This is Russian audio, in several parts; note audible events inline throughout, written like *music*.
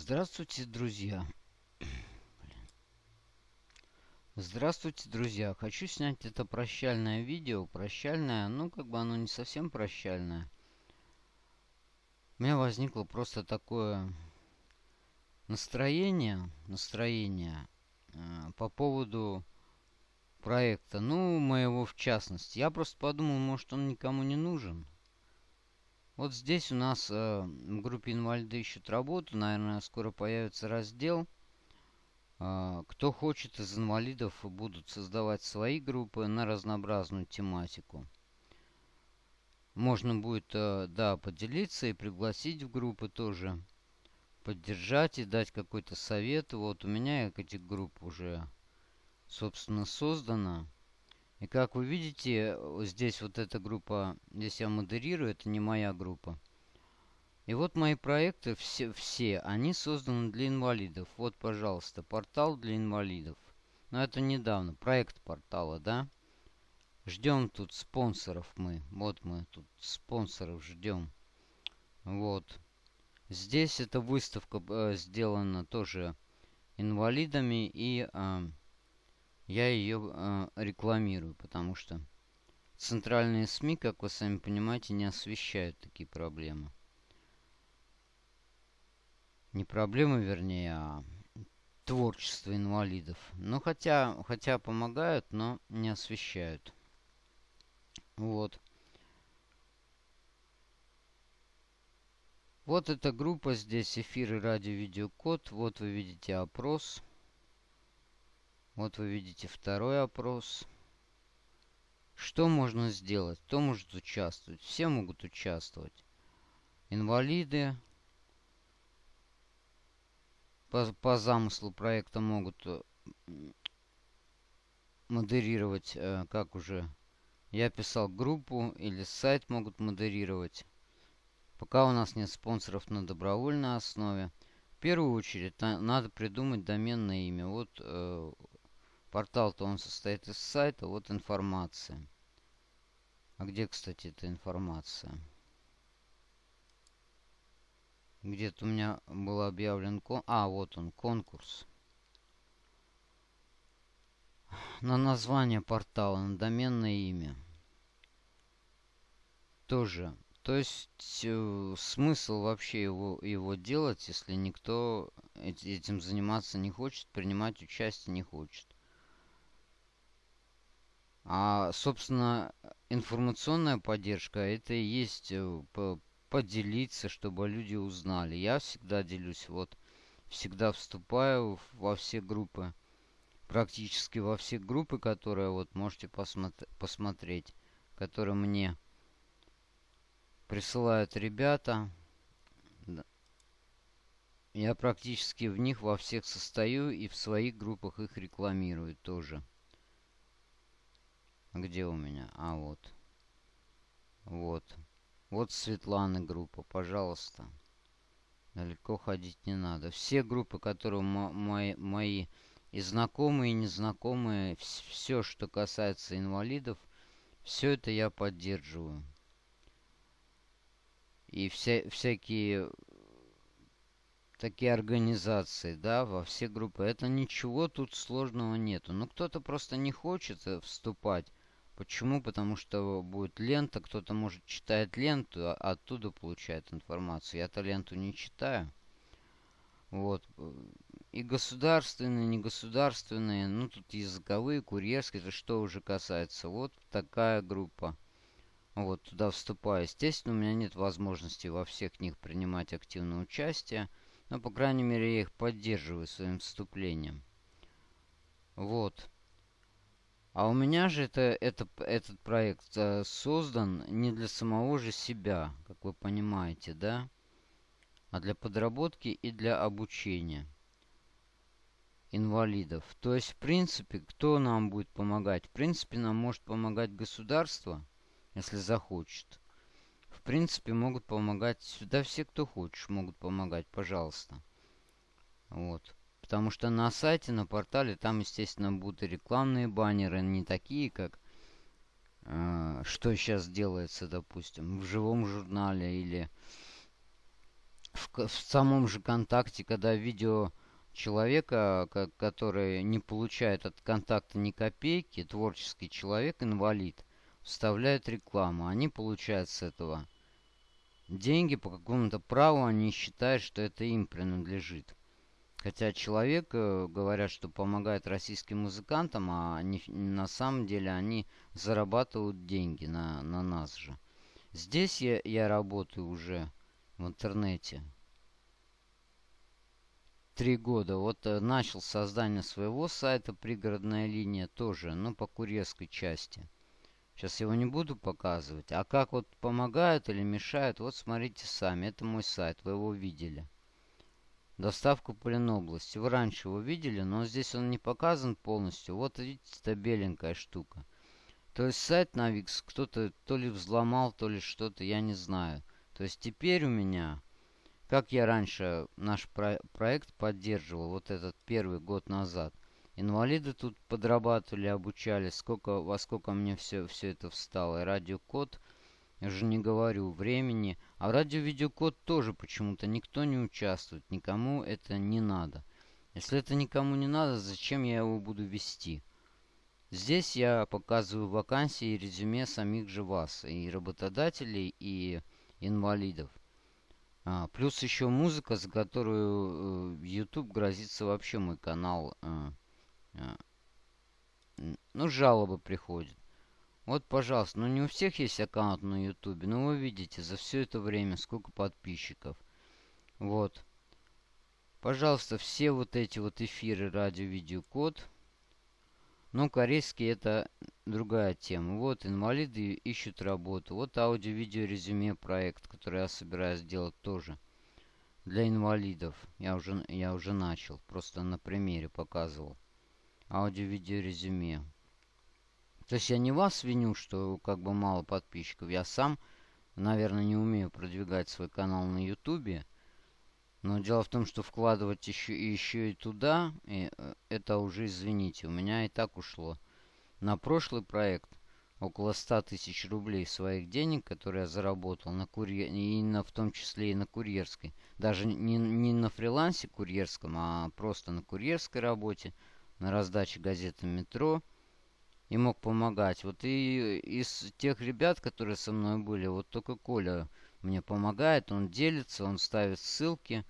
Здравствуйте, друзья. *clears throat* Здравствуйте, друзья. Хочу снять это прощальное видео. Прощальное, ну, как бы оно не совсем прощальное. У меня возникло просто такое настроение, настроение э, по поводу проекта. Ну, моего в частности. Я просто подумал, может, он никому не нужен. Вот здесь у нас э, в группе инвалиды ищут работу. Наверное, скоро появится раздел. Э, кто хочет из инвалидов, будут создавать свои группы на разнообразную тематику. Можно будет, э, да, поделиться и пригласить в группы тоже. Поддержать и дать какой-то совет. Вот у меня этих групп уже, собственно, создано. И как вы видите, здесь вот эта группа, здесь я модерирую, это не моя группа. И вот мои проекты, все, все они созданы для инвалидов. Вот, пожалуйста, портал для инвалидов. Но это недавно, проект портала, да? Ждем тут спонсоров мы. Вот мы тут спонсоров ждем. Вот. Здесь эта выставка э, сделана тоже инвалидами и... Э, я ее э, рекламирую, потому что центральные СМИ, как вы сами понимаете, не освещают такие проблемы. Не проблемы, вернее, а творчество инвалидов. Ну, хотя, хотя помогают, но не освещают. Вот. Вот эта группа здесь, эфиры, радио, видеокод. Вот вы видите опрос. Вот вы видите второй опрос. Что можно сделать? Кто может участвовать? Все могут участвовать. Инвалиды по, по замыслу проекта могут э, модерировать, э, как уже я писал группу или сайт могут модерировать. Пока у нас нет спонсоров на добровольной основе. В первую очередь надо придумать доменное имя. Вот э, Портал-то он состоит из сайта, вот информация. А где, кстати, эта информация? Где-то у меня был объявлен кон... А, вот он, конкурс. На название портала, на доменное имя. Тоже. То есть э, смысл вообще его, его делать, если никто этим заниматься не хочет, принимать участие не хочет. А, собственно, информационная поддержка это и есть э, поделиться, чтобы люди узнали. Я всегда делюсь, вот, всегда вступаю во все группы, практически во все группы, которые вот можете посмотри, посмотреть, которые мне присылают ребята. Я практически в них во всех состою и в своих группах их рекламирую тоже. Где у меня? А, вот. Вот. Вот Светланы группа, пожалуйста. Далеко ходить не надо. Все группы, которые мои, мои и знакомые, и незнакомые, все, что касается инвалидов, все это я поддерживаю. И вся, всякие такие организации, да, во все группы. Это ничего тут сложного нету. Ну, кто-то просто не хочет э, вступать Почему? Потому что будет лента, кто-то может читает ленту, а оттуда получает информацию. Я-то ленту не читаю. Вот. И государственные, негосударственные, ну тут языковые, курьерские, это что уже касается. Вот такая группа. Вот, туда вступаю. Естественно, у меня нет возможности во всех них принимать активное участие. Но, по крайней мере, я их поддерживаю своим вступлением. Вот. А у меня же это, это, этот проект э, создан не для самого же себя, как вы понимаете, да? А для подработки и для обучения инвалидов. То есть, в принципе, кто нам будет помогать? В принципе, нам может помогать государство, если захочет. В принципе, могут помогать сюда все, кто хочет, могут помогать, пожалуйста. Вот. Потому что на сайте, на портале, там, естественно, будут рекламные баннеры, не такие, как э, что сейчас делается, допустим, в живом журнале или в, в самом же контакте, когда видео человека, который не получает от контакта ни копейки, творческий человек, инвалид, вставляют рекламу. Они получают с этого деньги по какому-то праву, они считают, что это им принадлежит. Хотя человек, э, говорят, что помогает российским музыкантам, а они, на самом деле они зарабатывают деньги на, на нас же. Здесь я, я работаю уже в интернете. Три года. Вот э, начал создание своего сайта «Пригородная линия» тоже, ну, по курьерской части. Сейчас его не буду показывать. А как вот помогают или мешают, вот смотрите сами. Это мой сайт, вы его видели. Доставку по Ленобласти. Вы раньше его видели, но здесь он не показан полностью. Вот видите, это беленькая штука. То есть сайт Викс кто-то то ли взломал, то ли что-то, я не знаю. То есть теперь у меня, как я раньше наш про проект поддерживал, вот этот первый год назад, инвалиды тут подрабатывали, обучались, сколько, во сколько мне все, все это встало. И радиокод я же не говорю, времени. А в радио-видеокод тоже почему-то никто не участвует. Никому это не надо. Если это никому не надо, зачем я его буду вести? Здесь я показываю вакансии и резюме самих же вас. И работодателей, и инвалидов. А, плюс еще музыка, за которую э, YouTube грозится вообще мой канал. Э, э, ну, жалобы приходят. Вот, пожалуйста, ну не у всех есть аккаунт на ютубе, но вы видите за все это время сколько подписчиков. Вот. Пожалуйста, все вот эти вот эфиры радио-видеокод. Ну, корейский это другая тема. Вот, инвалиды ищут работу. Вот аудио-видео-резюме проект, который я собираюсь сделать тоже. Для инвалидов. Я уже, я уже начал. Просто на примере показывал. Аудио-видео-резюме. То есть я не вас виню, что как бы мало подписчиков. Я сам, наверное, не умею продвигать свой канал на ютубе. Но дело в том, что вкладывать еще, еще и туда, и э, это уже, извините, у меня и так ушло. На прошлый проект около 100 тысяч рублей своих денег, которые я заработал на курьер, и на, в том числе и на курьерской. Даже не, не на фрилансе курьерском, а просто на курьерской работе, на раздаче газеты «Метро» и мог помогать. Вот и из тех ребят, которые со мной были, вот только Коля мне помогает, он делится, он ставит ссылки.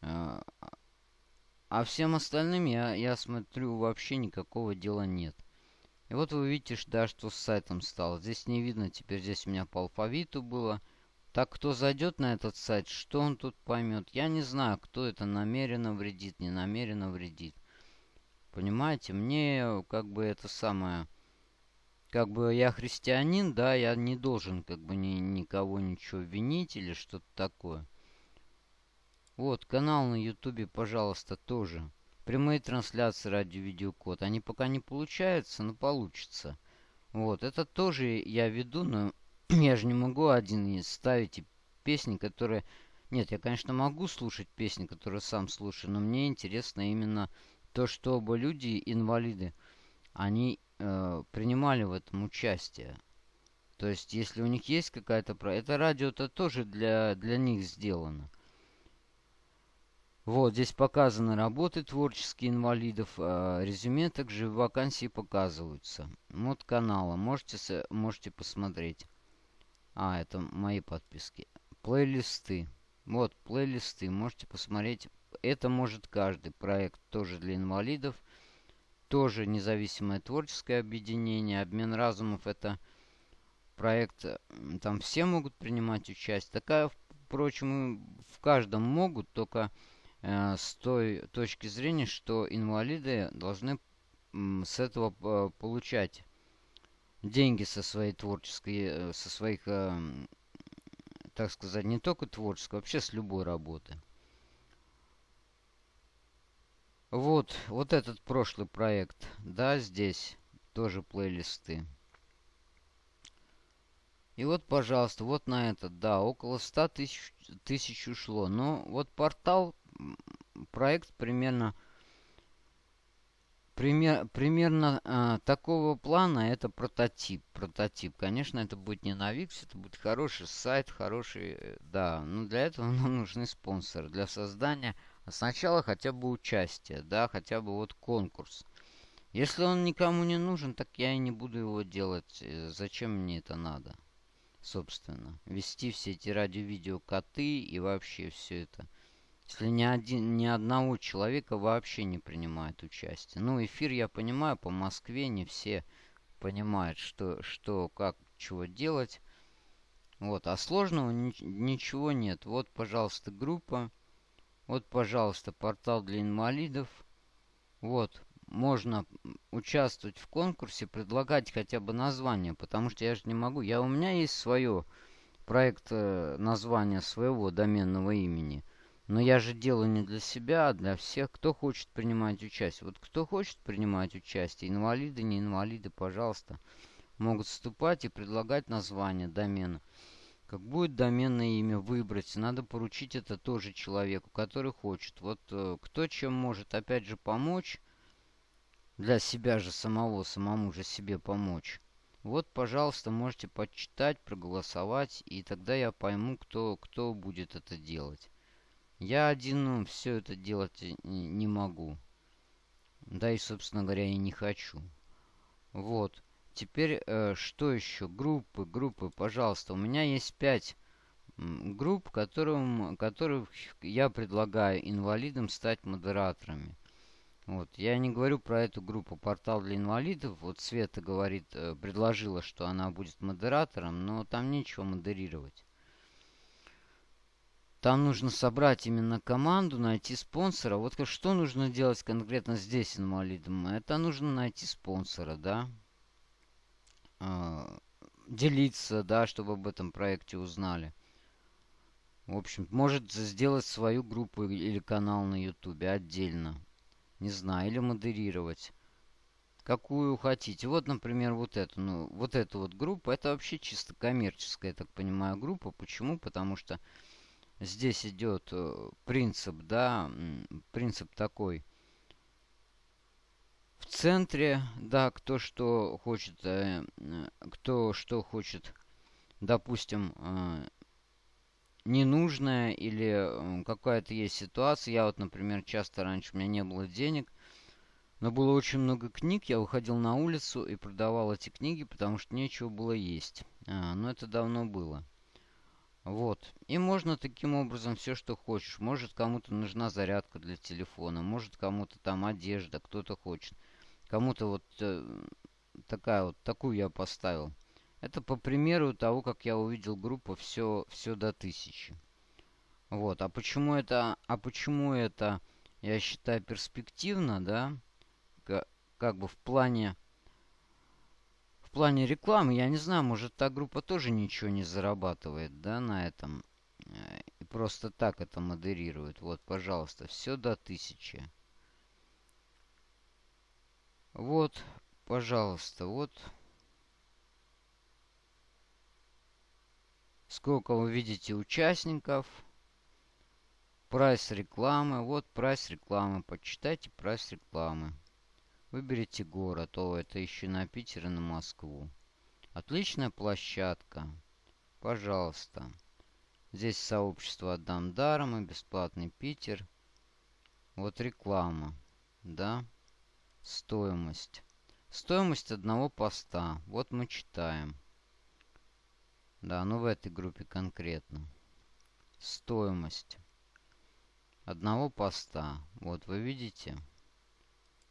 А, а всем остальным я, я смотрю, вообще никакого дела нет. И вот вы видите, да, что с сайтом стало. Здесь не видно, теперь здесь у меня по алфавиту было. Так, кто зайдет на этот сайт, что он тут поймет? Я не знаю, кто это намеренно вредит, не намеренно вредит. Понимаете, мне как бы это самое... Как бы я христианин, да, я не должен как бы ни, никого ничего винить или что-то такое. Вот, канал на ютубе, пожалуйста, тоже. Прямые трансляции ради видеокод. Они пока не получаются, но получится. Вот, это тоже я веду, но *clears throat* я же не могу один ставить песни, которые... Нет, я, конечно, могу слушать песни, которые сам слушаю, но мне интересно именно то, чтобы люди, инвалиды, они э, принимали в этом участие. То есть, если у них есть какая-то... Это радио-то тоже для, для них сделано. Вот, здесь показаны работы творческие инвалидов. Э, резюме также вакансии показываются. Вот канала. Можете, можете посмотреть. А, это мои подписки. Плейлисты. Вот, плейлисты. Можете посмотреть это может каждый проект тоже для инвалидов. Тоже независимое творческое объединение. Обмен разумов это проект, там все могут принимать участие. Такая, впрочем, в каждом могут, только э, с той точки зрения, что инвалиды должны с этого э, получать деньги со своей творческой, э, со своих, так сказать, не только творческой, вообще с любой работы. Вот, вот этот прошлый проект. Да, здесь тоже плейлисты. И вот, пожалуйста, вот на этот, да, около 100 тысяч, ушло. Но вот портал, проект примерно пример, примерно э, такого плана это прототип. Прототип. Конечно, это будет не на Wix, это будет хороший сайт, хороший... Э, да, но для этого *laughs* нам нужны спонсоры. Для создания сначала хотя бы участие, да, хотя бы вот конкурс. Если он никому не нужен, так я и не буду его делать. Э, зачем мне это надо? Собственно, вести все эти радио-видео коты и вообще все это. Если ни, один, ни одного человека вообще не принимает участие. Ну, эфир я понимаю, по Москве не все понимают, что, что как, чего делать. Вот, а сложного ни, ничего нет. Вот, пожалуйста, группа. Вот, пожалуйста, портал для инвалидов. Вот, можно участвовать в конкурсе, предлагать хотя бы название, потому что я же не могу. Я, у меня есть свое проект э, названия своего доменного имени. Но я же делаю не для себя, а для всех, кто хочет принимать участие. Вот кто хочет принимать участие, инвалиды, не инвалиды, пожалуйста, могут вступать и предлагать название домена. Как будет доменное имя выбрать, надо поручить это тоже человеку, который хочет. Вот э, кто чем может, опять же, помочь, для себя же самого, самому же себе помочь. Вот, пожалуйста, можете почитать, проголосовать, и тогда я пойму, кто, кто будет это делать. Я один ну, все это делать не могу. Да и, собственно говоря, и не хочу. Вот. Теперь, э, что еще? Группы, группы, пожалуйста. У меня есть пять групп, которым, которых я предлагаю инвалидам стать модераторами. Вот. Я не говорю про эту группу «Портал для инвалидов». Вот Света говорит, э, предложила, что она будет модератором, но там нечего модерировать. Там нужно собрать именно команду, найти спонсора. Вот что нужно делать конкретно здесь инвалидам? Это нужно найти спонсора, да? А, делиться, да, чтобы об этом проекте узнали. В общем, может сделать свою группу или канал на ютубе отдельно. Не знаю, или модерировать. Какую хотите. Вот, например, вот эту. Ну, вот эту вот группу. Это вообще чисто коммерческая, я так понимаю, группа. Почему? Потому что здесь идет э, принцип, да, принцип такой. В центре, да, кто что хочет, э, кто что хочет, допустим, э, ненужное или какая-то есть ситуация. Я вот, например, часто раньше у меня не было денег, но было очень много книг. Я выходил на улицу и продавал эти книги, потому что нечего было есть. А, но это давно было. Вот. И можно таким образом все, что хочешь. Может, кому-то нужна зарядка для телефона. Может, кому-то там одежда, кто-то хочет. Кому-то вот э, такая вот, такую я поставил. Это по примеру того, как я увидел группу все, все до тысячи. Вот. А почему это, а почему это, я считаю, перспективно, да? Как, как бы в плане в плане рекламы, я не знаю, может та группа тоже ничего не зарабатывает, да, на этом. Э, и просто так это модерирует. Вот, пожалуйста, все до тысячи. Вот, пожалуйста, вот. Сколько вы видите участников. Прайс рекламы. Вот прайс рекламы. Почитайте прайс рекламы. Выберите город. О, это еще на Питер и на Москву. Отличная площадка. Пожалуйста. Здесь сообщество «Отдам даром» и бесплатный Питер. Вот реклама. Да. Стоимость. Стоимость одного поста. Вот мы читаем. Да, ну в этой группе конкретно. Стоимость одного поста. Вот вы видите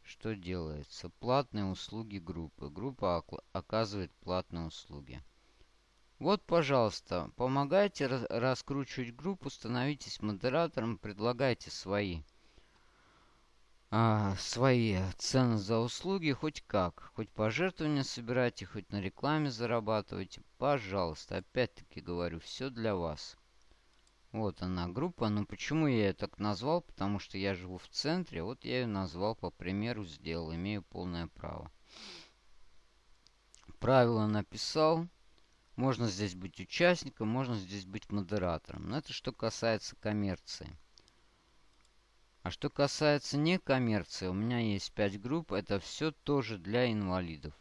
что делается? Платные услуги группы. Группа оказывает платные услуги. Вот, пожалуйста, помогайте раскручивать группу, становитесь модератором, предлагайте свои, а, свои цены за услуги, хоть как. Хоть пожертвования собирайте, хоть на рекламе зарабатывайте. Пожалуйста, опять-таки говорю, все для вас. Вот она группа. Но почему я ее так назвал? Потому что я живу в центре. Вот я ее назвал, по примеру, сделал. Имею полное право. Правила написал. Можно здесь быть участником, можно здесь быть модератором. Но это что касается коммерции. А что касается некоммерции, у меня есть 5 групп, это все тоже для инвалидов.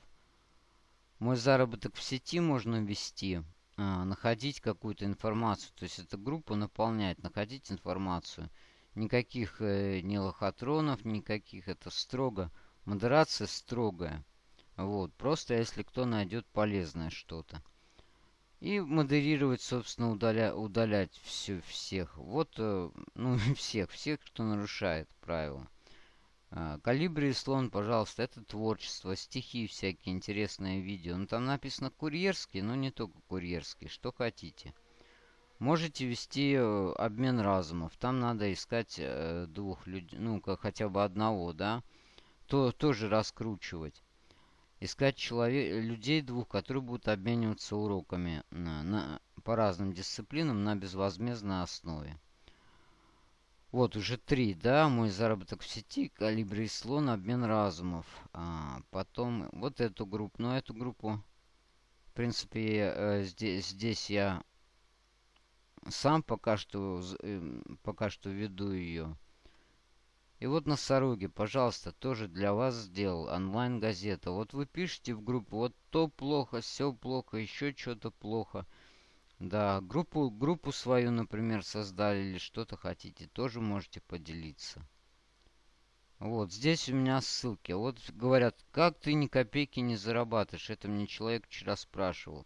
Мой заработок в сети можно ввести, а, находить какую-то информацию. То есть эта группа наполнять, находить информацию. Никаких э, ни лохотронов, никаких. Это строго. Модерация строгая. Вот. Просто если кто найдет полезное что-то. И модерировать, собственно, удаля, удалять все, всех. Вот, э, *laughs* ну, всех, всех, кто нарушает правила. А, Калибри и слон, пожалуйста, это творчество, стихи всякие, интересные видео. Ну, там написано курьерский, но не только курьерский, что хотите. Можете вести э, обмен разумов. Там надо искать э, двух людей, ну, как хотя бы одного, да. То тоже раскручивать. Искать человек, людей двух, которые будут обмениваться уроками на, на, по разным дисциплинам на безвозмездной основе. Вот, уже три, да, мой заработок в сети, калибри и слон, обмен разумов. А, потом вот эту группу, но эту группу, в принципе, э, здесь, здесь я сам пока что, э, пока что веду ее. И вот носороги, пожалуйста, тоже для вас сделал онлайн-газета. Вот вы пишете в группу, вот то плохо, все плохо, еще что-то плохо. Да, группу, группу свою, например, создали или что-то хотите, тоже можете поделиться. Вот, здесь у меня ссылки. Вот говорят, как ты ни копейки не зарабатываешь? Это мне человек вчера спрашивал.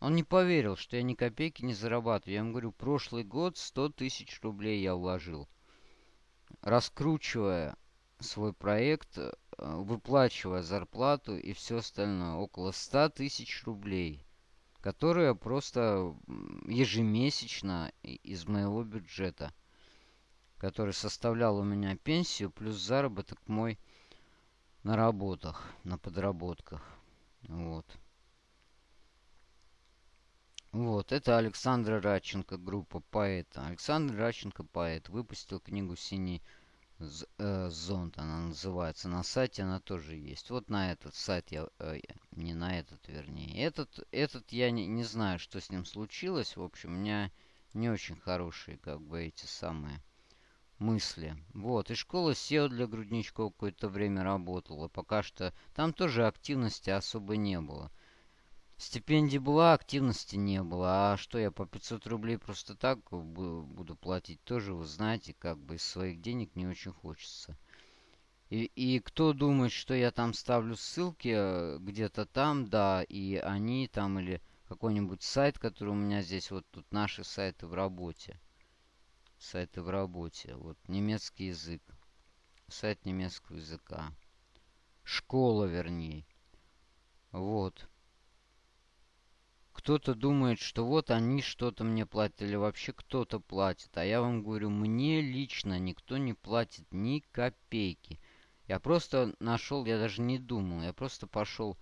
Он не поверил, что я ни копейки не зарабатываю. Я ему говорю, прошлый год 100 тысяч рублей я вложил. Раскручивая свой проект, э, выплачивая зарплату и все остальное. Около 100 тысяч рублей которая просто ежемесячно из моего бюджета, который составлял у меня пенсию плюс заработок мой на работах, на подработках. Вот. Вот, это Александр Радченко, группа поэта. Александр Радченко, поэт, выпустил книгу «Синий э, зонт она называется. На сайте она тоже есть. Вот на этот сайт я... Э, не на этот, вернее. Этот, этот я не, не знаю, что с ним случилось. В общем, у меня не очень хорошие, как бы, эти самые мысли. Вот, и школа SEO для грудничков какое-то время работала. Пока что там тоже активности особо не было. Стипендии была, активности не было. А что я по 500 рублей просто так буду платить, тоже вы знаете, как бы из своих денег не очень хочется. И, и кто думает, что я там ставлю ссылки э, где-то там, да, и они там или какой-нибудь сайт, который у меня здесь, вот тут наши сайты в работе. Сайты в работе. Вот немецкий язык. Сайт немецкого языка. Школа, вернее. Вот. Кто-то думает, что вот они что-то мне платят, или вообще кто-то платит. А я вам говорю, мне лично никто не платит ни копейки. Я просто нашел, я даже не думал, я просто пошел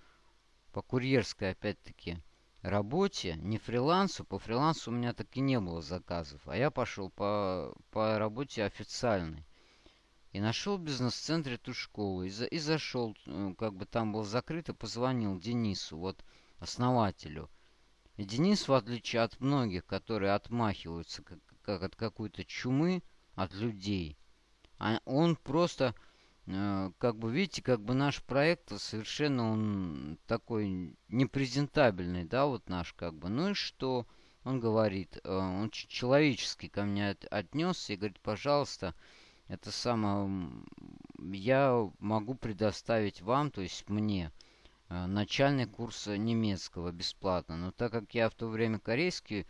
по курьерской, опять-таки, работе, не фрилансу. По фрилансу у меня так и не было заказов. А я пошел по, по работе официальной. И нашел в бизнес-центре ту школу. И, за, и зашел, э, как бы там был закрыт, и позвонил Денису, вот основателю. Денис, в отличие от многих, которые отмахиваются как, как от какой-то чумы, от людей, а он просто, э, как бы, видите, как бы наш проект совершенно он такой непрезентабельный, да, вот наш, как бы. Ну и что? Он говорит, э, он человечески ко мне от, отнесся и говорит, пожалуйста, это самое, я могу предоставить вам, то есть мне, начальный курс немецкого бесплатно. Но так как я в то время корейский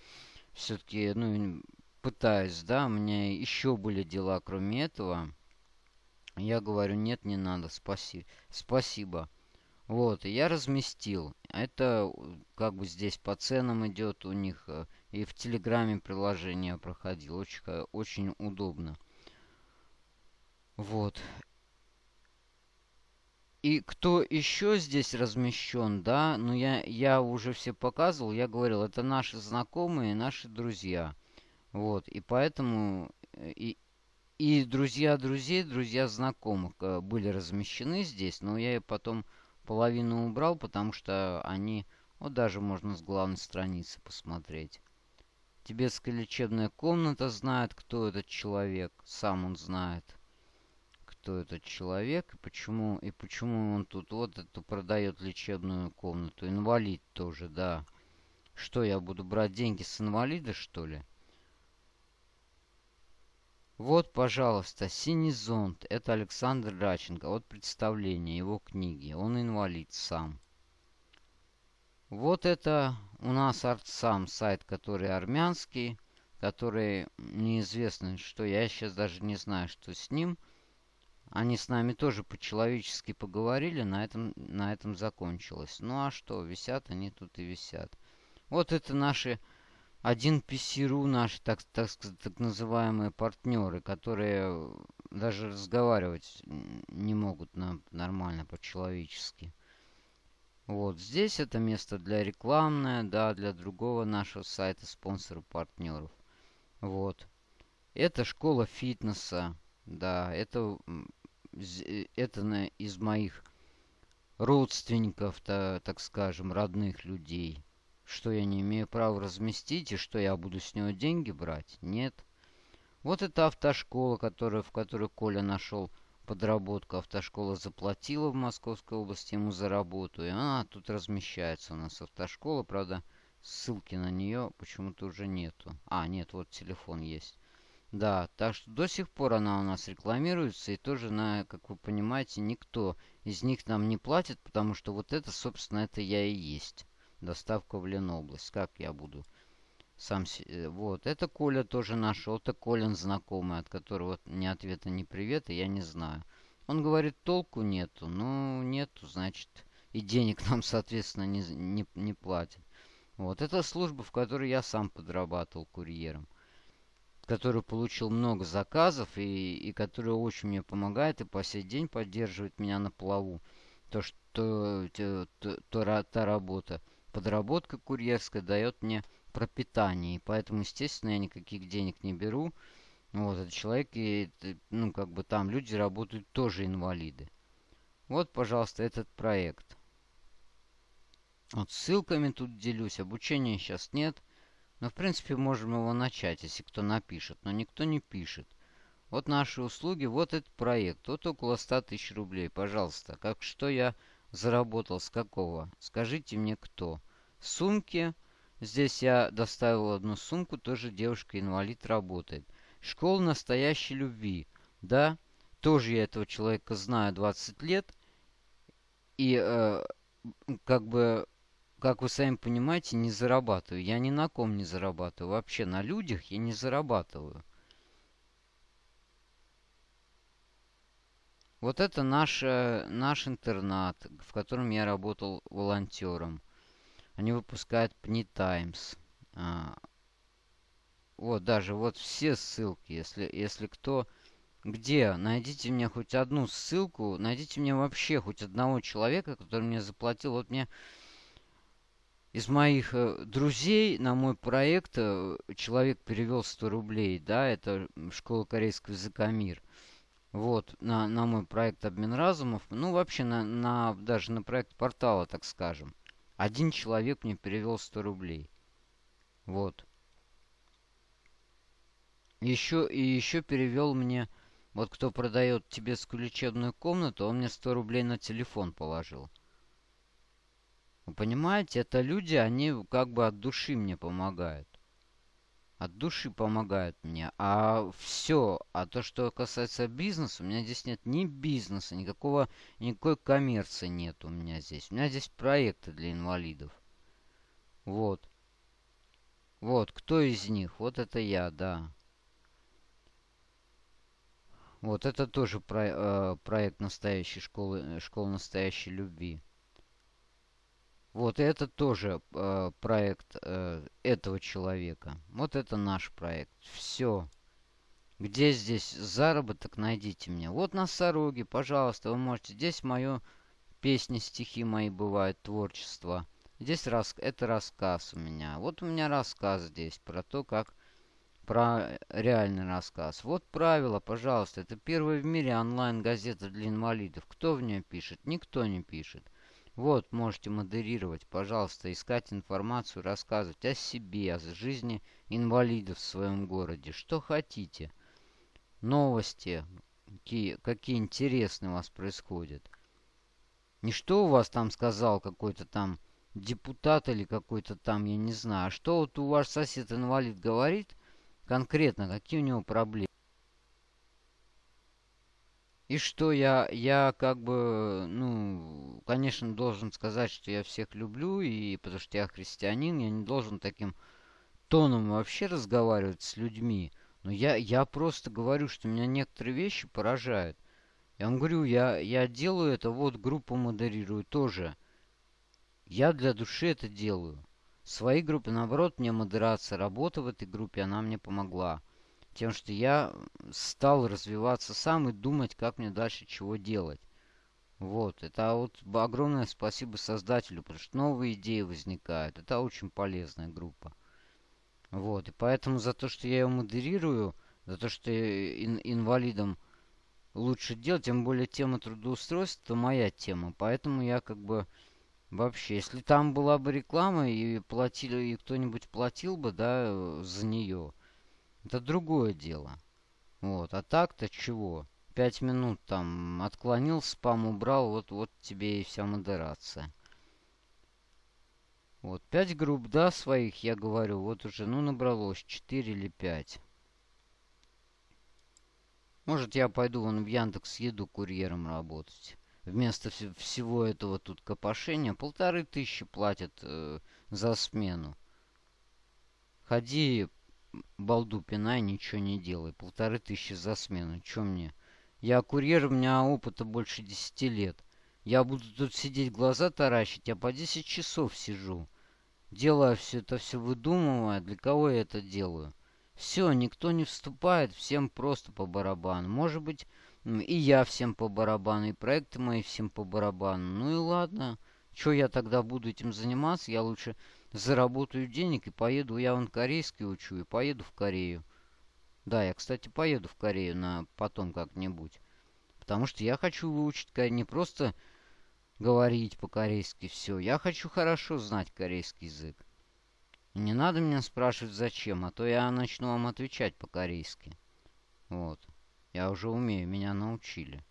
все-таки, ну, пытаюсь, да, у меня еще были дела кроме этого. Я говорю, нет, не надо, спаси, спасибо. Вот, я разместил. Это как бы здесь по ценам идет у них. Э, и в Телеграме приложение проходил. Очень, очень удобно. Вот. И кто еще здесь размещен, да, ну я, я уже все показывал, я говорил, это наши знакомые, наши друзья. Вот, и поэтому э, и, и друзья друзей, друзья знакомых э, были размещены здесь, но я потом половину убрал, потому что они, вот даже можно с главной страницы посмотреть. Тибетская лечебная комната знает, кто этот человек. Сам он знает, кто этот человек и почему, и почему он тут вот эту продает лечебную комнату. Инвалид тоже, да. Что, я буду брать деньги с инвалида, что ли? Вот, пожалуйста, «Синий зонт». Это Александр Раченко. Вот представление его книги. Он инвалид сам. Вот это у нас артсам, сайт, который армянский, который неизвестно, что я сейчас даже не знаю, что с ним. Они с нами тоже по-человечески поговорили, на этом, на этом закончилось. Ну а что, висят они тут и висят. Вот это наши один PC.ru наши так, так, так называемые партнеры, которые даже разговаривать не могут на, нормально по-человечески. Вот здесь это место для рекламное, да, для другого нашего сайта спонсора партнеров. Вот. Это школа фитнеса, да, это, это из моих родственников, так скажем, родных людей. Что я не имею права разместить и что я буду с него деньги брать? Нет. Вот это автошкола, которая, в которой Коля нашел подработку. Автошкола заплатила в Московской области ему за работу. И она тут размещается у нас автошкола. Правда, ссылки на нее почему-то уже нету. А, нет, вот телефон есть. Да, так что до сих пор она у нас рекламируется. И тоже, на, как вы понимаете, никто из них нам не платит, потому что вот это, собственно, это я и есть. Доставка в Ленобласть. Как я буду сам... Э, вот. Это Коля тоже нашел. Это Колин знакомый, от которого ни ответа, ни привета, я не знаю. Он говорит, толку нету. Ну, нету, значит, и денег *laughs* нам, соответственно, не, не, не платят. Вот. Это служба, в которой я сам подрабатывал курьером. Который получил много заказов и, и который очень мне помогает и по сей день поддерживает меня на плаву. То, что то, то, та работа, подработка курьерская дает мне пропитание. И поэтому, естественно, я никаких денег не беру. Вот, этот человек, и, ну, как бы там люди работают тоже инвалиды. Вот, пожалуйста, этот проект. Вот ссылками тут делюсь. Обучения сейчас нет. Но, в принципе, можем его начать, если кто напишет. Но никто не пишет. Вот наши услуги, вот этот проект. Вот около 100 тысяч рублей. Пожалуйста, как что я заработал, с какого? Скажите мне, кто? Сумки. Здесь я доставил одну сумку, тоже девушка-инвалид работает. Школа настоящей любви. Да, тоже я этого человека знаю 20 лет. И э, как бы, как вы сами понимаете, не зарабатываю. Я ни на ком не зарабатываю. Вообще на людях я не зарабатываю. Вот это наш, э, наш интернат, в котором я работал волонтером. Они выпускают Times. А, вот даже вот все ссылки, если, если кто... Где? Найдите мне хоть одну ссылку, найдите мне вообще хоть одного человека, который мне заплатил. Вот мне из моих э, друзей на мой проект э, человек перевел 100 рублей, да, это школа корейского языка МИР. Вот, на, на мой проект «Обмен разумов». Ну, вообще, на, на, даже на проект портала, так скажем. Один человек мне перевел 100 рублей. Вот. Еще, и еще перевел мне... Вот кто продает тибетскую лечебную комнату, он мне 100 рублей на телефон положил. Вы понимаете, это люди, они как бы от души мне помогают от души помогают мне. А все, а то, что касается бизнеса, у меня здесь нет ни бизнеса, никакого, никакой коммерции нет у меня здесь. У меня здесь проекты для инвалидов. Вот. Вот, кто из них? Вот это я, да. Вот это тоже про, э, проект настоящей школы, э, школы настоящей любви. Вот это тоже э, проект э, этого человека. Вот это наш проект. Все. Где здесь заработок, найдите мне. Вот на Сороге, пожалуйста, вы можете. Здесь мое песни, стихи мои бывают, творчество. Здесь рас... это рассказ у меня. Вот у меня рассказ здесь про то, как... Про реальный рассказ. Вот правило, пожалуйста. Это первая в мире онлайн-газета для инвалидов. Кто в нее пишет? Никто не пишет. Вот, можете модерировать, пожалуйста, искать информацию, рассказывать о себе, о жизни инвалидов в своем городе, что хотите. Новости, какие, какие интересные у вас происходят. Не что у вас там сказал какой-то там депутат или какой-то там, я не знаю, а что вот у ваш сосед-инвалид говорит конкретно, какие у него проблемы. И что я, я как бы, ну, конечно, должен сказать, что я всех люблю, и потому что я христианин, я не должен таким тоном вообще разговаривать с людьми. Но я, я просто говорю, что меня некоторые вещи поражают. Я вам говорю, я, я делаю это, вот группу модерирую тоже. Я для души это делаю. Своей группе, наоборот, мне модерация, работа в этой группе, она мне помогла. Тем, что я стал развиваться сам и думать, как мне дальше чего делать. Вот, это вот огромное спасибо создателю, потому что новые идеи возникают. Это очень полезная группа. Вот, и поэтому за то, что я ее модерирую, за то, что ин инвалидам лучше делать, тем более тема трудоустройства, это моя тема. Поэтому я как бы вообще, если там была бы реклама и платили, и кто-нибудь платил бы, да, за нее, это другое дело. Вот. А так-то чего? Пять минут там отклонил, спам убрал, вот, вот тебе и вся модерация. Вот, пять групп, да, своих, я говорю, вот уже, ну, набралось четыре или пять. Может, я пойду вон в Яндекс Еду курьером работать. Вместо вс всего этого тут копошения полторы тысячи платят э, за смену. Ходи балду пинай, ничего не делай. Полторы тысячи за смену. Чё мне? Я курьер, у меня опыта больше десяти лет. Я буду тут сидеть, глаза таращить, я по 10 часов сижу. Делаю все это, все выдумывая, для кого я это делаю. Все, никто не вступает, всем просто по барабану. Может быть, и я всем по барабану, и проекты мои всем по барабану. Ну и ладно. Что я тогда буду этим заниматься? Я лучше заработаю денег и поеду, я вон корейский учу, и поеду в Корею. Да, я, кстати, поеду в Корею на потом как-нибудь. Потому что я хочу выучить не просто говорить по-корейски все. Я хочу хорошо знать корейский язык. не надо меня спрашивать зачем, а то я начну вам отвечать по-корейски. Вот. Я уже умею, меня научили.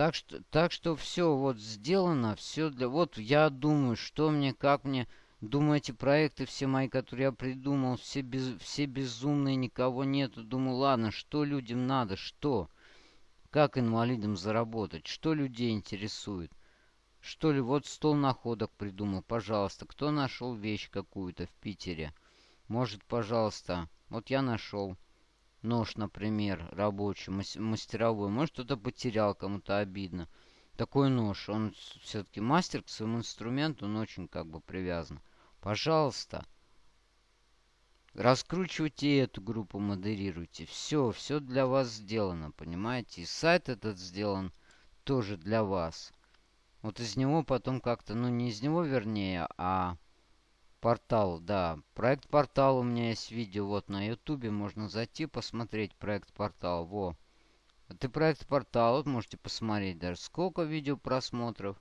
Так что, так что все вот сделано, все для... Вот я думаю, что мне, как мне... Думаю, эти проекты все мои, которые я придумал, все, без, все безумные, никого нету. Думаю, ладно, что людям надо, что? Как инвалидам заработать? Что людей интересует? Что ли, вот стол находок придумал, пожалуйста. Кто нашел вещь какую-то в Питере? Может, пожалуйста. Вот я нашел нож, например, рабочий, мастеровой. Может, кто-то потерял, кому-то обидно. Такой нож, он все-таки мастер к своему инструменту, он очень как бы привязан. Пожалуйста, раскручивайте эту группу, модерируйте. Все, все для вас сделано, понимаете? И сайт этот сделан тоже для вас. Вот из него потом как-то, ну не из него вернее, а Портал, да. Проект портал у меня есть видео вот на ютубе. Можно зайти посмотреть проект портал. Во. Это проект портал. Вот можете посмотреть даже сколько видео просмотров.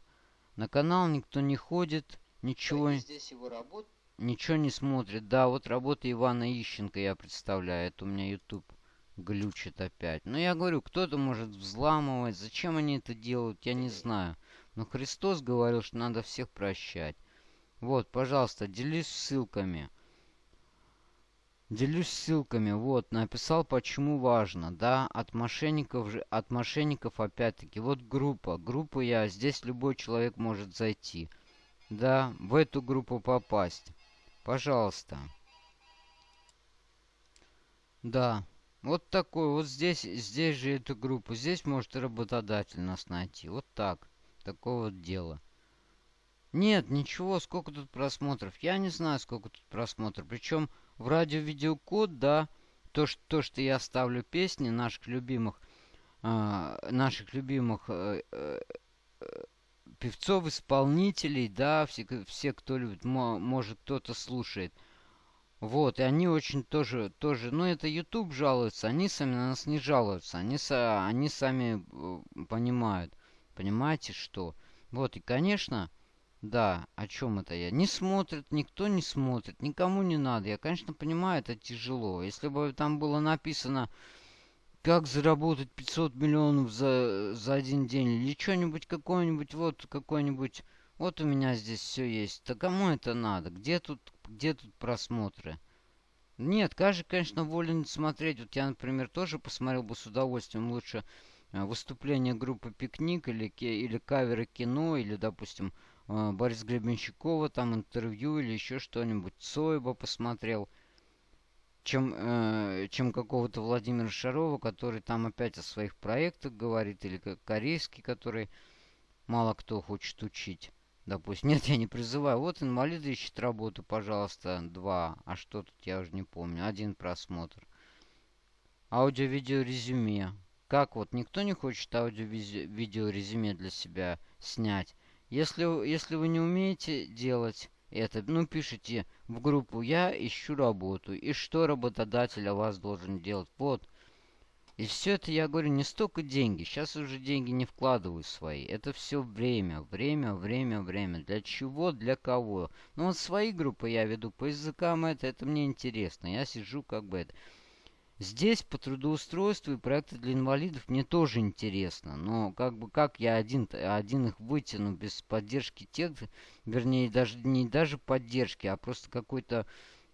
На канал никто не ходит. Ничего, здесь его работ... ничего не смотрит. Да, вот работа Ивана Ищенко я представляю. Это у меня YouTube глючит опять. Но я говорю, кто-то может взламывать. Зачем они это делают, я не знаю. Но Христос говорил, что надо всех прощать. Вот, пожалуйста, делюсь ссылками. Делюсь ссылками. Вот, написал, почему важно. Да, от мошенников же, от мошенников опять-таки. Вот группа. Группу я, здесь любой человек может зайти. Да, в эту группу попасть. Пожалуйста. Да, вот такой. Вот здесь, здесь же эту группу. Здесь может работодатель нас найти. Вот так. Такое вот дело. Нет, ничего, сколько тут просмотров. Я не знаю, сколько тут просмотров. Причем в радио-видеокод, да, то, что, то, что я ставлю песни наших любимых, э, наших любимых э, э, певцов, исполнителей, да, все, все кто любит, может кто-то слушает. Вот, и они очень тоже, тоже, ну это YouTube жалуются, они сами на нас не жалуются, они, они сами э, понимают, понимаете, что... Вот, и, конечно, да, о чем это я? Не смотрит, никто не смотрит, никому не надо. Я, конечно, понимаю, это тяжело. Если бы там было написано, как заработать 500 миллионов за, за один день, или что-нибудь, какой-нибудь, вот, какой-нибудь, вот у меня здесь все есть. Да кому это надо? Где тут, где тут просмотры? Нет, каждый, конечно, волен смотреть. Вот я, например, тоже посмотрел бы с удовольствием лучше э, выступление группы «Пикник» или, или каверы кино, или, допустим, Борис Гребенщикова, там интервью или еще что-нибудь. Цой бы посмотрел, чем, э, чем какого-то Владимира Шарова, который там опять о своих проектах говорит, или как корейский, который мало кто хочет учить. Допустим, нет, я не призываю. Вот инвалиды ищут работу, пожалуйста, два. А что тут, я уже не помню. Один просмотр. Аудио-видео резюме. Как вот, никто не хочет аудио-видео резюме для себя снять? Если, если вы не умеете делать это, ну, пишите в группу «Я ищу работу». И что работодатель о вас должен делать? Вот, и все это, я говорю, не столько деньги. Сейчас уже деньги не вкладываю свои. Это все время, время, время, время. Для чего, для кого. Ну вот свои группы я веду по языкам это, это мне интересно. Я сижу как бы это. Здесь по трудоустройству и проекты для инвалидов мне тоже интересно. Но как бы как я один, один их вытяну без поддержки тех, вернее даже не даже поддержки, а просто какой-то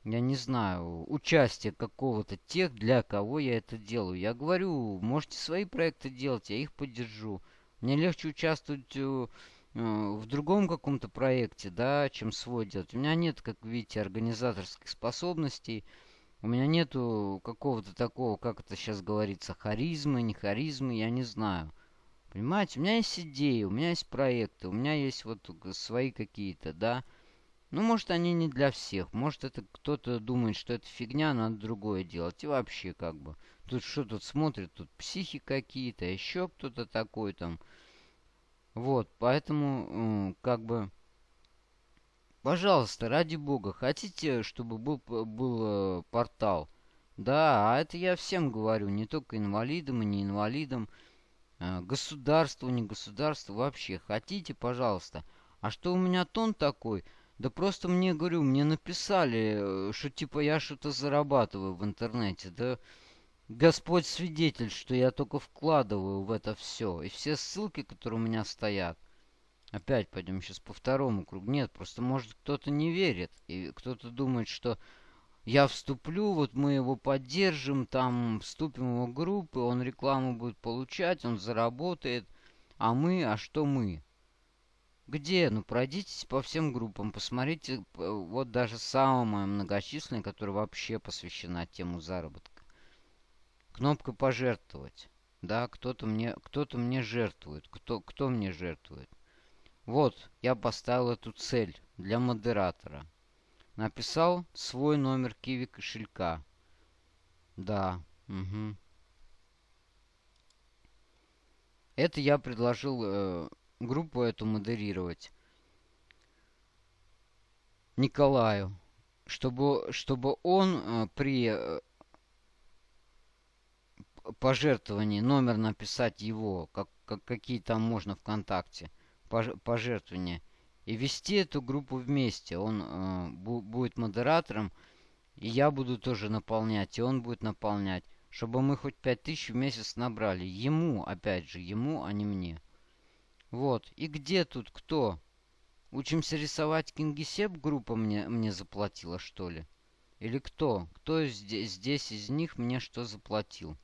я не знаю, участие какого-то тех, для кого я это делаю. Я говорю, можете свои проекты делать, я их поддержу. Мне легче участвовать э, в другом каком-то проекте, да, чем свой делать. У меня нет, как видите, организаторских способностей. У меня нету какого-то такого, как это сейчас говорится, харизмы, не харизмы, я не знаю. Понимаете, у меня есть идеи, у меня есть проекты, у меня есть вот свои какие-то, да. Ну, может, они не для всех. Может, это кто-то думает, что это фигня, надо другое делать. И вообще, как бы, тут что тут смотрят, тут психи какие-то, еще кто-то такой там. Вот, поэтому, как бы, пожалуйста, ради бога, хотите, чтобы был, был э, портал? Да, а это я всем говорю, не только инвалидам и не инвалидам. Э, государству, не государству, вообще. Хотите, пожалуйста. А что у меня тон такой? Да просто мне, говорю, мне написали, э, что типа я что-то зарабатываю в интернете. Да Господь свидетель, что я только вкладываю в это все. И все ссылки, которые у меня стоят. Опять пойдем сейчас по второму кругу. Нет, просто может кто-то не верит. И кто-то думает, что я вступлю, вот мы его поддержим, там вступим в его группы, он рекламу будет получать, он заработает. А мы, а что мы? Где? Ну, пройдитесь по всем группам, посмотрите, вот даже самая многочисленная, которая вообще посвящена тему заработка. Кнопка «Пожертвовать». Да, кто-то мне, кто-то мне жертвует. Кто, кто мне жертвует? Вот, я поставил эту цель для модератора. Написал свой номер киви кошелька. Да, угу. Это я предложил э, группу эту модерировать. Николаю, чтобы, чтобы он э, при э, пожертвовании номер написать его, как, как какие там можно ВКонтакте, пожертвования, и вести эту группу вместе. Он э, бу, будет модератором, и я буду тоже наполнять, и он будет наполнять, чтобы мы хоть 5000 в месяц набрали. Ему, опять же, ему, а не мне. Вот. И где тут кто? Учимся рисовать Кингисепп группа мне, мне заплатила, что ли? Или кто? Кто здесь, здесь из них мне что заплатил?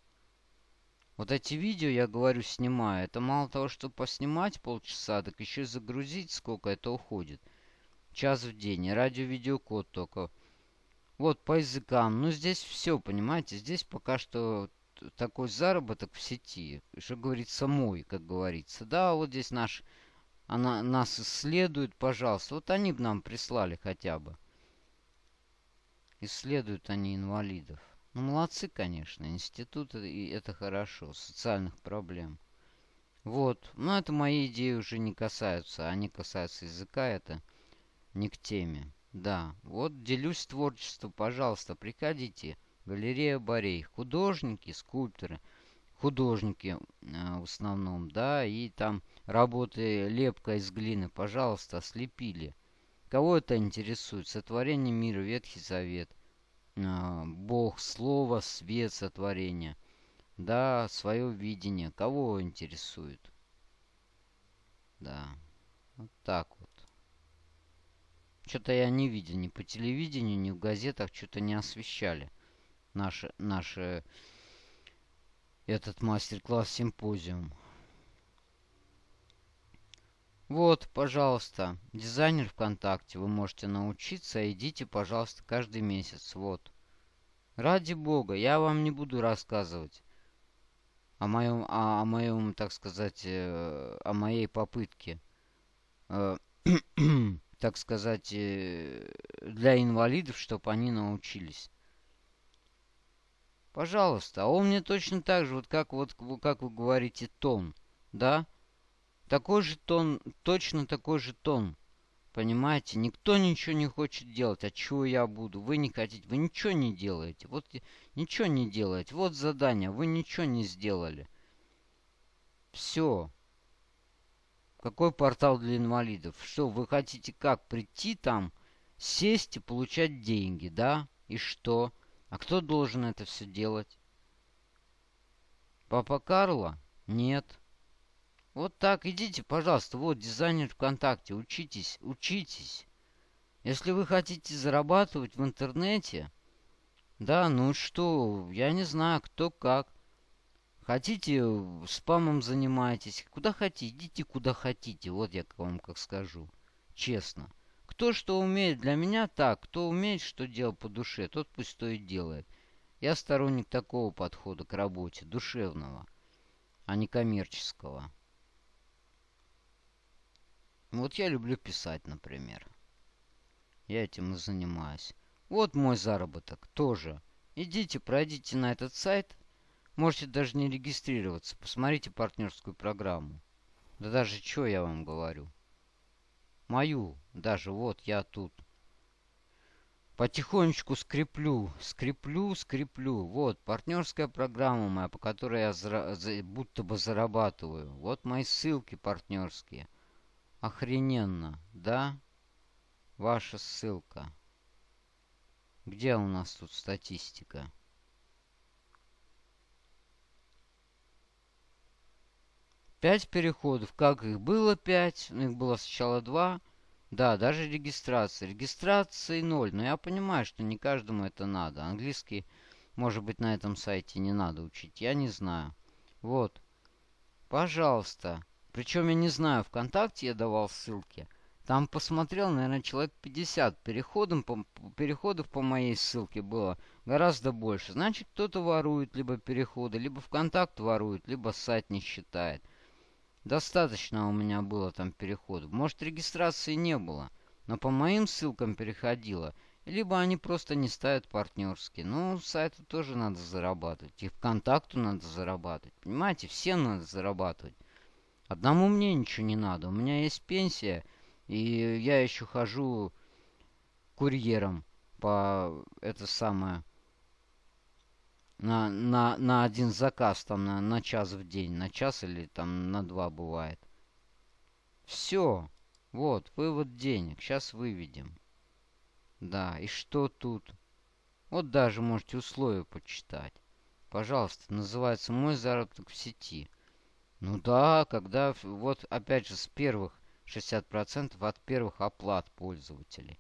Вот эти видео, я говорю, снимаю. Это мало того, что поснимать полчаса, так еще и загрузить сколько это уходит. Час в день. И радио-видеокод только. Вот по языкам. Ну, здесь все, понимаете? Здесь пока что такой заработок в сети, что говорится, мой, как говорится. Да, вот здесь наш, она нас исследует, пожалуйста. Вот они бы нам прислали хотя бы. Исследуют они инвалидов. Ну, молодцы, конечно, институт, и это хорошо, социальных проблем. Вот, но это мои идеи уже не касаются, они касаются языка, это не к теме. Да, вот делюсь творчеством, пожалуйста, приходите. Галерея Борей. Художники, скульпторы. художники э, в основном, да, и там работы лепка из глины, пожалуйста, слепили. Кого это интересует? Сотворение мира, Ветхий Завет. Э, Бог, Слово, свет, сотворение. Да, свое видение. Кого интересует? Да. Вот так вот. Что-то я не видел ни по телевидению, ни в газетах, что-то не освещали наши, наши этот мастер-класс симпозиум. Вот, пожалуйста, дизайнер ВКонтакте. Вы можете научиться. Идите, пожалуйста, каждый месяц. Вот. Ради бога, я вам не буду рассказывать о моем, о, о моем, так сказать, э, о моей попытке, э, *clears throat* так сказать, э, для инвалидов, чтобы они научились. Пожалуйста, а он мне точно так же, вот как, вот, как вы говорите, тон, да? Такой же тон, точно такой же тон. Понимаете, никто ничего не хочет делать. А чего я буду? Вы не хотите, вы ничего не делаете. Вот ничего не делаете. Вот задание, вы ничего не сделали. Все. Какой портал для инвалидов? Что, вы хотите как? Прийти там, сесть и получать деньги, да? И что? А кто должен это все делать? Папа Карло? Нет. Вот так, идите, пожалуйста, вот дизайнер ВКонтакте, учитесь, учитесь. Если вы хотите зарабатывать в интернете, да, ну что, я не знаю, кто как. Хотите, спамом занимаетесь, куда хотите, идите куда хотите, вот я вам как скажу, честно. Кто что умеет, для меня так, кто умеет что делать по душе, тот пусть то и делает. Я сторонник такого подхода к работе, душевного, а не коммерческого. Вот я люблю писать, например. Я этим и занимаюсь. Вот мой заработок тоже. Идите, пройдите на этот сайт. Можете даже не регистрироваться. Посмотрите партнерскую программу. Да даже что я вам говорю. Мою. Даже вот я тут. Потихонечку скреплю, скреплю, скреплю. Вот, партнерская программа моя, по которой я зара... будто бы зарабатываю. Вот мои ссылки партнерские. Охрененно, да? Ваша ссылка. Где у нас тут статистика? Пять переходов. Как их было пять? Ну, их было сначала два. Да, даже регистрация. Регистрации ноль. Но я понимаю, что не каждому это надо. Английский, может быть, на этом сайте не надо учить. Я не знаю. Вот. Пожалуйста. Причем я не знаю, ВКонтакте я давал ссылки. Там посмотрел, наверное, человек 50. Переходом по, переходов по моей ссылке было гораздо больше. Значит, кто-то ворует либо переходы, либо ВКонтакт ворует, либо сайт не считает. Достаточно у меня было там переходов. Может, регистрации не было, но по моим ссылкам переходило. Либо они просто не ставят партнерские. Ну, сайту тоже надо зарабатывать. И ВКонтакту надо зарабатывать. Понимаете, всем надо зарабатывать. Одному мне ничего не надо. У меня есть пенсия, и я еще хожу курьером по это самое на, на, на один заказ там на, на час в день, на час или там на два бывает. Все. Вот, вывод денег. Сейчас выведем. Да, и что тут? Вот даже можете условия почитать. Пожалуйста, называется «Мой заработок в сети». Ну да, когда, вот опять же, с первых 60% от первых оплат пользователей.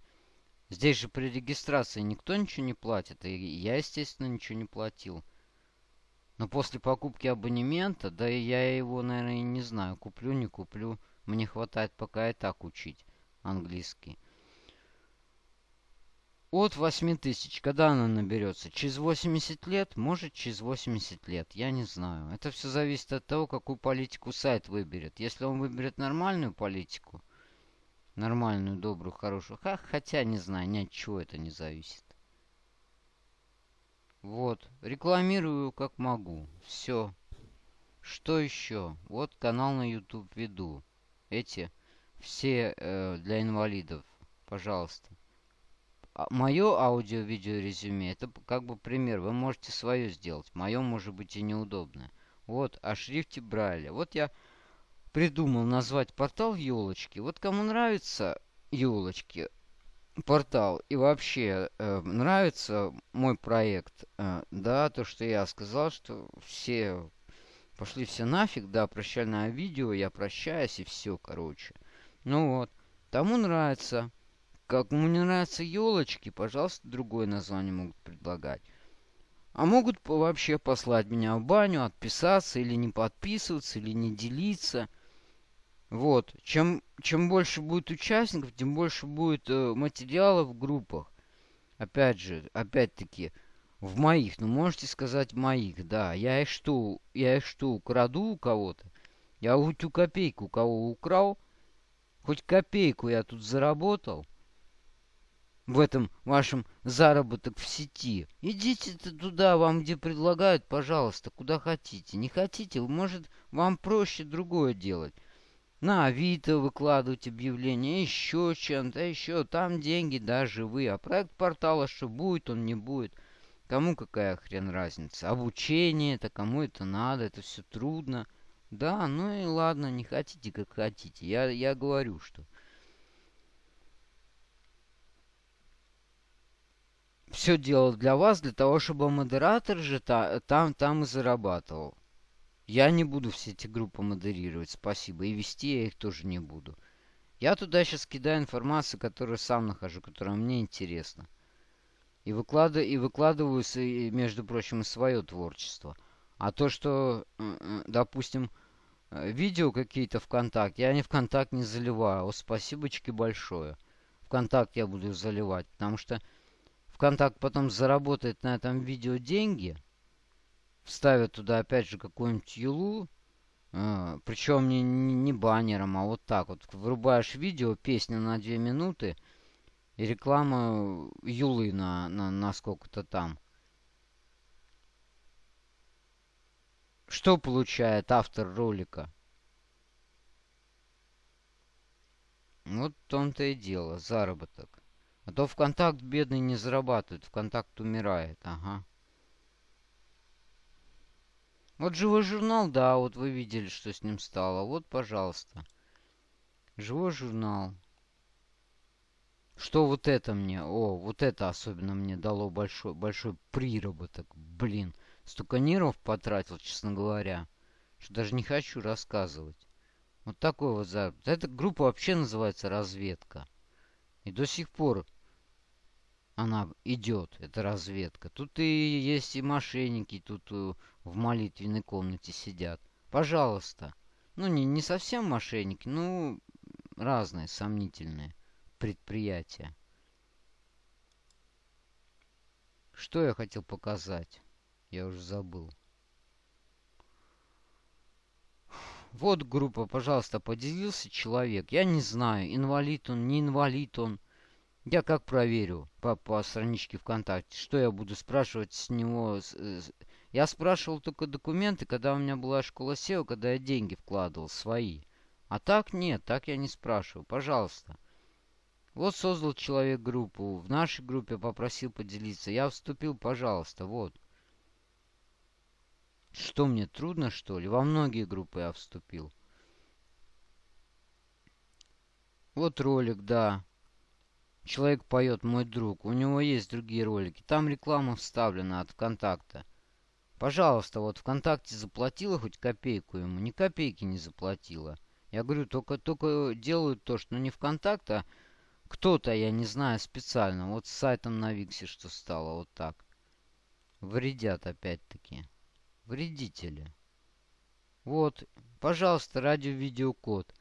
Здесь же при регистрации никто ничего не платит, и я, естественно, ничего не платил. Но после покупки абонемента, да и я его, наверное, не знаю, куплю, не куплю. Мне хватает пока и так учить английский. От 8 тысяч. Когда она наберется? Через 80 лет? Может, через 80 лет. Я не знаю. Это все зависит от того, какую политику сайт выберет. Если он выберет нормальную политику, нормальную, добрую, хорошую, ха, хотя не знаю, ни от чего это не зависит. Вот. Рекламирую как могу. Все. Что еще? Вот канал на YouTube веду. Эти все э, для инвалидов. Пожалуйста. А, мое аудио-видео резюме это как бы пример. Вы можете свое сделать. Мое может быть и неудобное. Вот, о шрифте Брайля. Вот я придумал назвать портал елочки. Вот кому нравится елочки, портал и вообще э, нравится мой проект, э, да, то, что я сказал, что все пошли все нафиг, да, прощальное видео, я прощаюсь и все, короче. Ну вот, тому нравится. Кому не нравятся елочки, пожалуйста, другое название могут предлагать. А могут вообще послать меня в баню, отписаться или не подписываться, или не делиться – вот. Чем, чем больше будет участников, тем больше будет э, материалов в группах. Опять же, опять-таки, в моих, ну можете сказать моих, да. Я их что, я их что, украду у кого-то? Я хоть ту копейку у кого украл, хоть копейку я тут заработал в этом вашем заработок в сети. Идите туда, вам где предлагают, пожалуйста, куда хотите. Не хотите, может, вам проще другое делать на Авито выкладывать объявления, еще чем-то, еще там деньги, да, живые. А проект портала, что будет, он не будет. Кому какая хрен разница? Обучение это, кому это надо, это все трудно. Да, ну и ладно, не хотите, как хотите. Я, я говорю, что... Все делал для вас, для того, чтобы модератор же та, там, там и зарабатывал. Я не буду все эти группы модерировать, спасибо. И вести я их тоже не буду. Я туда сейчас кидаю информацию, которую сам нахожу, которая мне интересна. И, выкладываю, и выкладываю, между прочим, и свое творчество. А то, что, допустим, э, видео какие-то ВКонтакте, я не ВКонтакт не заливаю. О, спасибочки большое. ВКонтакт я буду заливать, потому что ВКонтакт потом заработает на этом видео деньги – вставят туда опять же какую-нибудь юлу, э, причем не, не баннером, а вот так вот. Врубаешь видео, песня на 2 минуты и реклама юлы на, на, на сколько-то там. Что получает автор ролика? Вот в том-то и дело, заработок. А то ВКонтакт бедный не зарабатывает, ВКонтакт умирает, ага. Вот живой журнал, да, вот вы видели, что с ним стало. Вот, пожалуйста. Живой журнал. Что вот это мне? О, вот это особенно мне дало большой, большой приработок. Блин, столько нервов потратил, честно говоря, что даже не хочу рассказывать. Вот такой вот заработок. Эта группа вообще называется «Разведка». И до сих пор она идет, эта разведка. Тут и есть и мошенники, тут э, в молитвенной комнате сидят. Пожалуйста. Ну, не, не совсем мошенники, ну, разные сомнительные предприятия. Что я хотел показать? Я уже забыл. Вот группа, пожалуйста, поделился человек. Я не знаю, инвалид он, не инвалид он. Я как проверю по, по страничке ВКонтакте? Что я буду спрашивать с него? Я спрашивал только документы, когда у меня была школа SEO, когда я деньги вкладывал, свои. А так нет, так я не спрашиваю. Пожалуйста. Вот создал человек группу. В нашей группе попросил поделиться. Я вступил, пожалуйста, вот. Что мне, трудно, что ли? Во многие группы я вступил. Вот ролик, да. Человек поет «Мой друг». У него есть другие ролики. Там реклама вставлена от ВКонтакта. Пожалуйста, вот ВКонтакте заплатила хоть копейку ему. Ни копейки не заплатила. Я говорю, только, только делают то, что не ВКонтакт, а кто-то, я не знаю, специально. Вот с сайтом на Виксе что стало, вот так. Вредят опять-таки. Вредители. Вот, пожалуйста, радио-видеокод.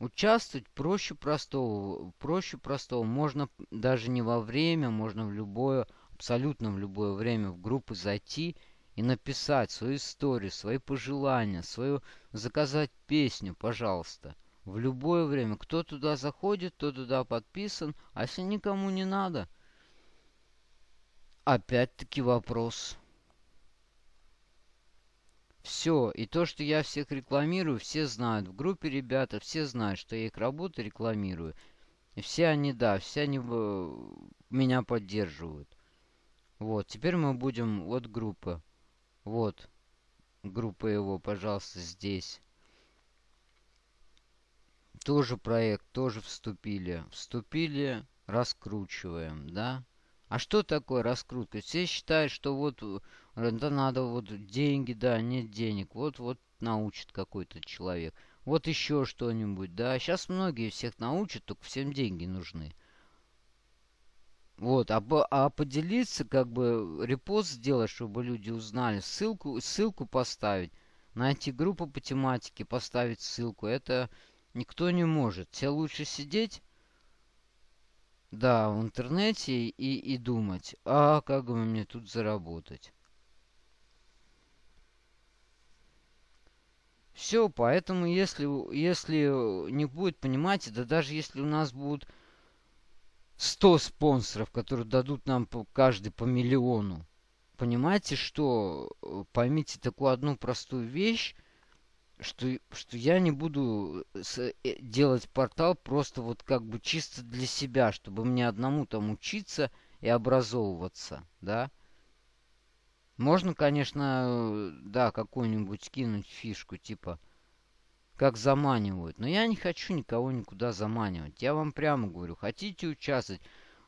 Участвовать проще простого. Проще простого. Можно даже не во время, можно в любое, абсолютно в любое время в группу зайти и написать свою историю, свои пожелания, свою заказать песню, пожалуйста. В любое время. Кто туда заходит, кто туда подписан. А если никому не надо? Опять-таки вопрос. Все. И то, что я всех рекламирую, все знают. В группе ребята все знают, что я их работу рекламирую. И все они, да, все они э, меня поддерживают. Вот. Теперь мы будем... Вот группа. Вот. группа его, пожалуйста, здесь. Тоже проект, тоже вступили. Вступили, раскручиваем, да? А что такое раскрутка? Все считают, что вот это надо вот деньги, да, нет денег. Вот, вот научит какой-то человек. Вот еще что-нибудь, да. Сейчас многие всех научат, только всем деньги нужны. Вот, а, а поделиться, как бы репост сделать, чтобы люди узнали, ссылку, ссылку поставить, найти группу по тематике, поставить ссылку, это никто не может. Тебе лучше сидеть, да, в интернете и, и думать, а как бы мне тут заработать. Все, поэтому если, если не будет, понимаете, да даже если у нас будут 100 спонсоров, которые дадут нам по, каждый по миллиону. Понимаете, что? Э, поймите такую одну простую вещь, что, что я не буду с, э, делать портал просто вот как бы чисто для себя, чтобы мне одному там учиться и образовываться, да. Можно, конечно, э, да, какую-нибудь кинуть фишку, типа как заманивают. Но я не хочу никого никуда заманивать. Я вам прямо говорю, хотите участвовать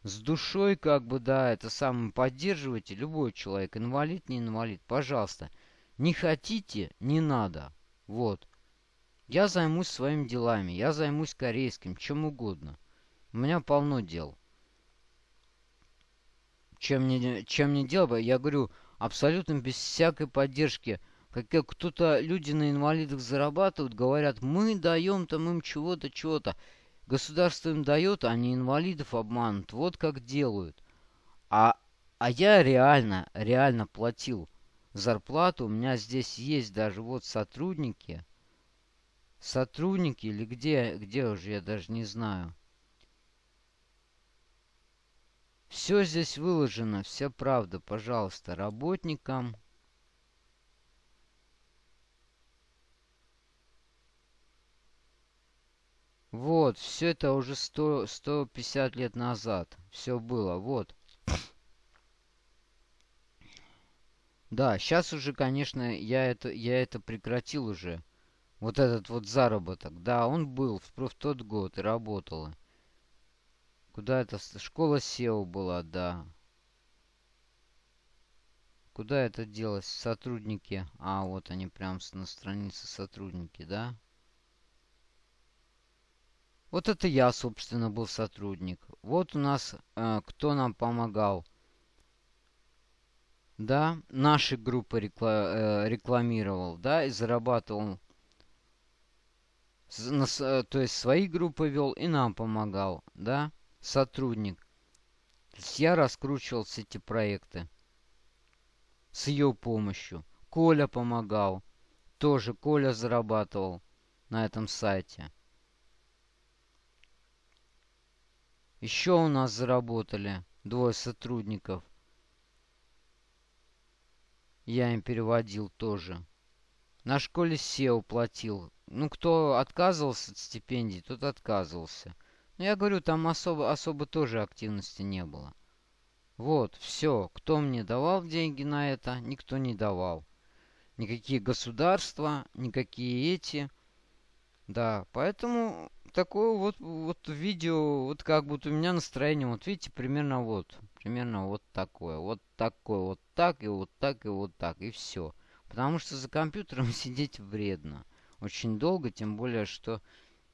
с душой, как бы, да, это самое, поддерживайте любой человек, инвалид, не инвалид, пожалуйста. Не хотите, не надо. Вот. Я займусь своими делами, я займусь корейским, чем угодно. У меня полно дел. Чем не, чем не делать, я говорю, абсолютно без всякой поддержки – как кто-то, люди на инвалидах зарабатывают, говорят, мы даем там им чего-то, чего-то. Государство им дает, а они инвалидов обманут. Вот как делают. А, а я реально, реально платил зарплату. У меня здесь есть даже вот сотрудники. Сотрудники или где, где уже, я даже не знаю. Все здесь выложено, вся правда, пожалуйста, работникам Вот, все это уже 100, 150 лет назад. Все было, вот. Да, сейчас уже, конечно, я это, я это прекратил уже. Вот этот вот заработок. Да, он был в, в тот год и работала. Куда это? Школа SEO была, да. Куда это делось? Сотрудники. А, вот они прям на странице сотрудники, да? Вот это я, собственно, был сотрудник. Вот у нас э, кто нам помогал. Да, наши группы рекла э, рекламировал, да, и зарабатывал. Э, то есть свои группы вел и нам помогал, да, сотрудник. То есть я раскручивал все эти проекты с ее помощью. Коля помогал. Тоже Коля зарабатывал на этом сайте. Еще у нас заработали двое сотрудников. Я им переводил тоже. На школе SEO платил. Ну, кто отказывался от стипендий, тот отказывался. Но я говорю, там особо, особо тоже активности не было. Вот, все. Кто мне давал деньги на это? Никто не давал. Никакие государства, никакие эти. Да, поэтому такое вот, вот видео, вот как будто у меня настроение, вот видите, примерно вот, примерно вот такое, вот такое, вот так и вот так и вот так, и все. Потому что за компьютером *laughs* сидеть вредно. Очень долго, тем более, что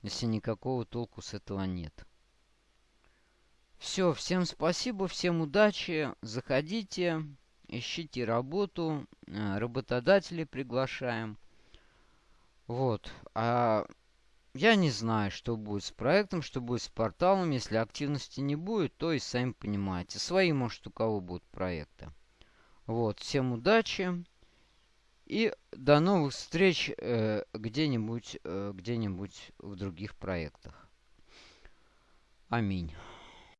если никакого толку с этого нет. Все, всем спасибо, всем удачи, заходите, ищите работу, э, работодателей приглашаем. Вот, а я не знаю, что будет с проектом, что будет с порталом. Если активности не будет, то и сами понимаете. Свои, может, у кого будут проекты. Вот, всем удачи. И до новых встреч э, где-нибудь э, где-нибудь в других проектах. Аминь.